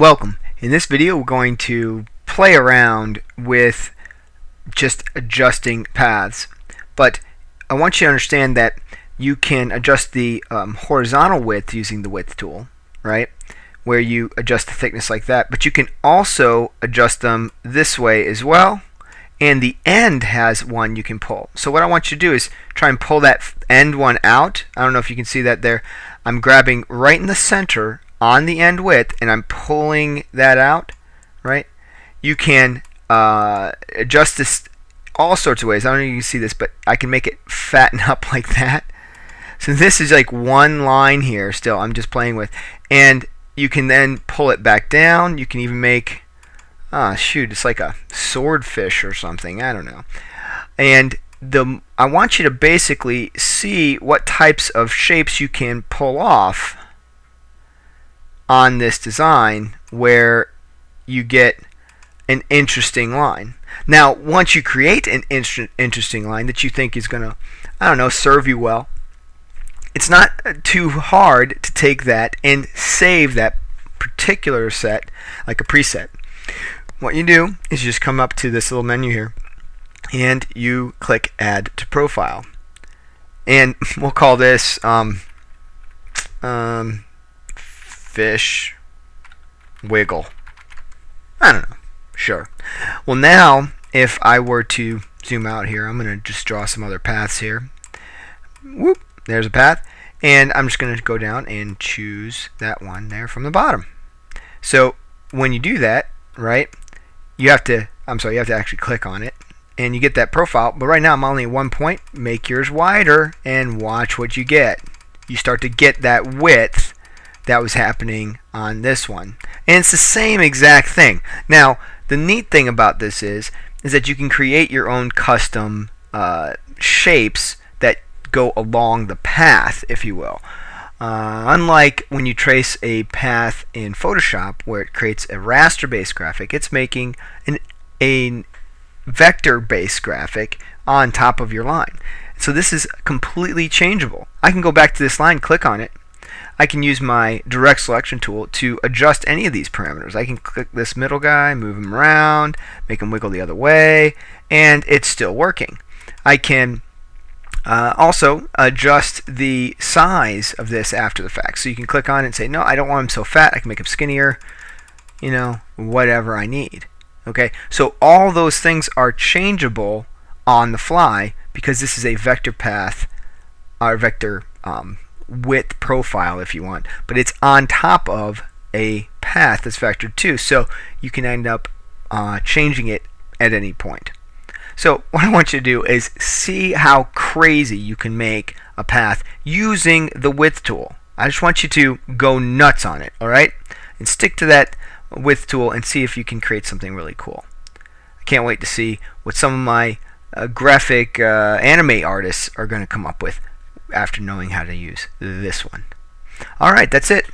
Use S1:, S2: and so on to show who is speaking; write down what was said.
S1: Welcome. In this video we're going to play around with just adjusting paths. But I want you to understand that you can adjust the um, horizontal width using the width tool right? Where you adjust the thickness like that. But you can also adjust them this way as well. And the end has one you can pull. So what I want you to do is try and pull that end one out. I don't know if you can see that there. I'm grabbing right in the center on the end width and I'm pulling that out, right? You can uh, adjust this all sorts of ways. I don't know if you can see this, but I can make it fatten up like that. So this is like one line here still I'm just playing with. And you can then pull it back down. You can even make, ah, shoot, it's like a swordfish or something. I don't know. And the I want you to basically see what types of shapes you can pull off on this design where you get an interesting line. Now, once you create an interesting line that you think is going to, I don't know, serve you well, it's not too hard to take that and save that particular set like a preset. What you do is you just come up to this little menu here and you click add to profile and we'll call this um, um, fish wiggle. I don't know. Sure. Well, now, if I were to zoom out here, I'm going to just draw some other paths here. Whoop, there's a path. And I'm just going to go down and choose that one there from the bottom. So when you do that, right, you have to, I'm sorry, you have to actually click on it and you get that profile. But right now I'm only at one point. Make yours wider and watch what you get. You start to get that width that was happening on this one. And it's the same exact thing. Now, the neat thing about this is, is that you can create your own custom uh, shapes that go along the path, if you will. Uh, unlike when you trace a path in Photoshop where it creates a raster-based graphic, it's making an, a vector-based graphic on top of your line. So this is completely changeable. I can go back to this line, click on it, I can use my direct selection tool to adjust any of these parameters. I can click this middle guy, move him around, make him wiggle the other way, and it's still working. I can uh, also adjust the size of this after the fact. So you can click on it and say, no, I don't want him so fat. I can make him skinnier, you know, whatever I need. Okay, so all those things are changeable on the fly because this is a vector path, or vector um, width profile if you want, but it's on top of a path that's vectored too, so you can end up uh, changing it at any point. So what I want you to do is see how crazy you can make a path using the width tool. I just want you to go nuts on it, alright? And stick to that width tool and see if you can create something really cool. I can't wait to see what some of my uh, graphic uh, anime artists are going to come up with after knowing how to use this one. Alright, that's it.